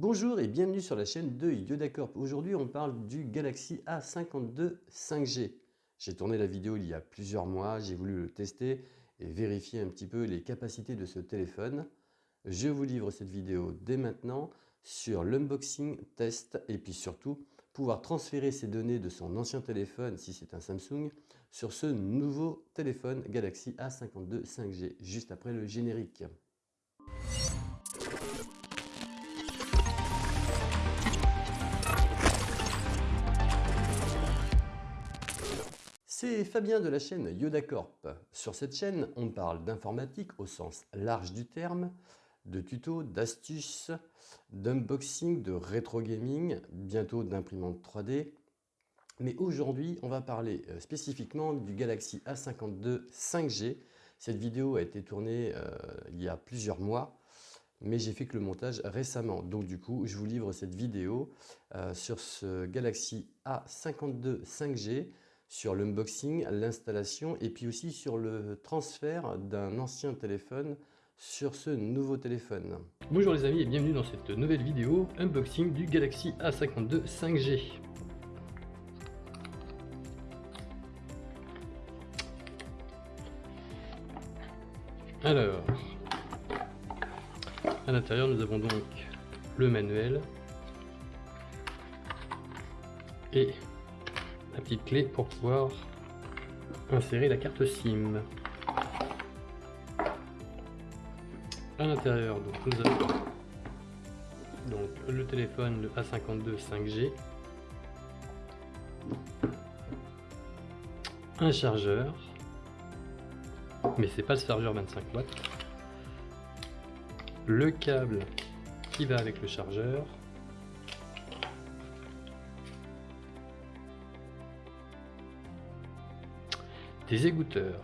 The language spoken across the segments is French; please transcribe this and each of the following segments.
Bonjour et bienvenue sur la chaîne de Yodacorp. Aujourd'hui, on parle du Galaxy A52 5G. J'ai tourné la vidéo il y a plusieurs mois, j'ai voulu le tester et vérifier un petit peu les capacités de ce téléphone. Je vous livre cette vidéo dès maintenant sur l'unboxing, test et puis surtout pouvoir transférer ces données de son ancien téléphone, si c'est un Samsung, sur ce nouveau téléphone Galaxy A52 5G, juste après le générique. C'est Fabien de la chaîne YodaCorp. Sur cette chaîne, on parle d'informatique au sens large du terme, de tutos, d'astuces, d'unboxing, de rétro gaming, bientôt d'imprimante 3D. Mais aujourd'hui, on va parler euh, spécifiquement du Galaxy A52 5G. Cette vidéo a été tournée euh, il y a plusieurs mois, mais j'ai fait que le montage récemment. Donc du coup, je vous livre cette vidéo euh, sur ce Galaxy A52 5G sur l'unboxing, l'installation et puis aussi sur le transfert d'un ancien téléphone sur ce nouveau téléphone. Bonjour les amis et bienvenue dans cette nouvelle vidéo unboxing du Galaxy A52 5G. Alors, à l'intérieur nous avons donc le manuel et petite clé pour pouvoir insérer la carte SIM. À l'intérieur, donc nous avons donc le téléphone le A52 5G, un chargeur, mais c'est pas le chargeur 25 watts, le câble qui va avec le chargeur, des égoutteurs.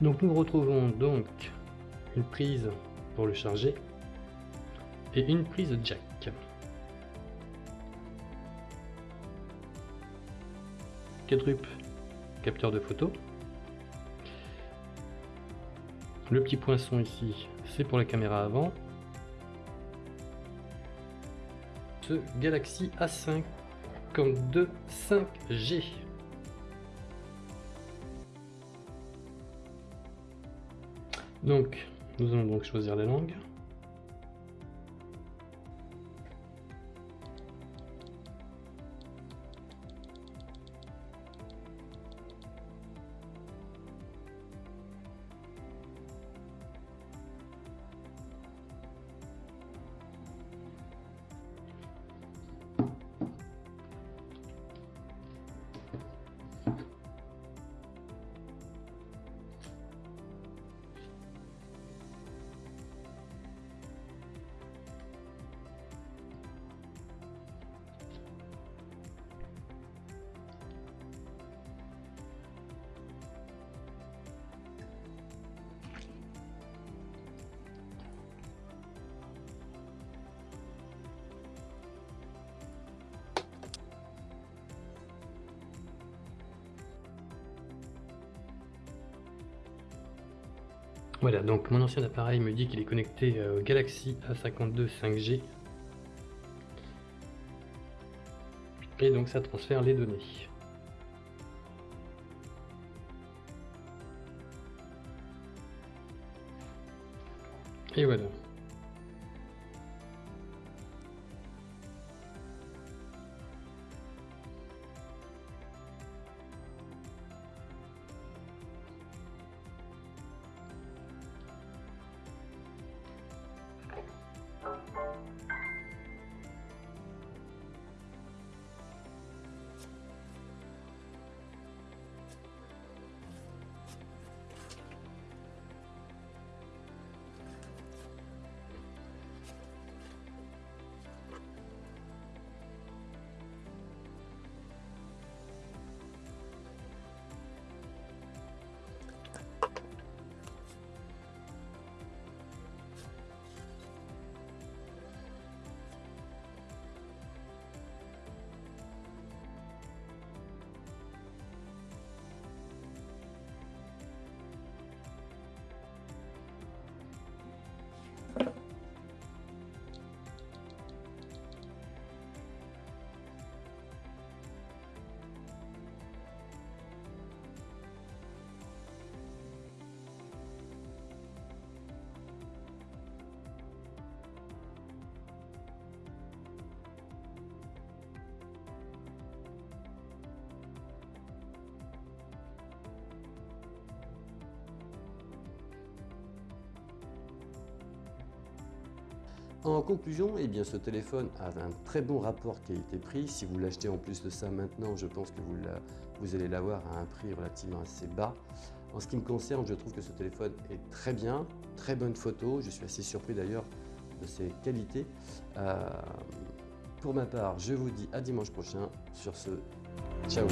Donc nous retrouvons donc une prise pour le charger et une prise jack. Quadruple capteur de photo le petit poinçon ici, c'est pour la caméra avant. Ce Galaxy A5 comme 2 5G. Donc, nous allons donc choisir la langue. Voilà, donc mon ancien appareil me dit qu'il est connecté au Galaxy A52 5G. Et donc ça transfère les données. Et voilà. En conclusion, eh bien, ce téléphone a un très bon rapport qualité-prix. Si vous l'achetez en plus de ça maintenant, je pense que vous, allez l'avoir à un prix relativement assez bas. En ce qui me concerne, je trouve que ce téléphone est très bien, très bonne photo. Je suis assez surpris d'ailleurs de ses qualités. Euh, pour ma part, je vous dis à dimanche prochain. Sur ce, ciao.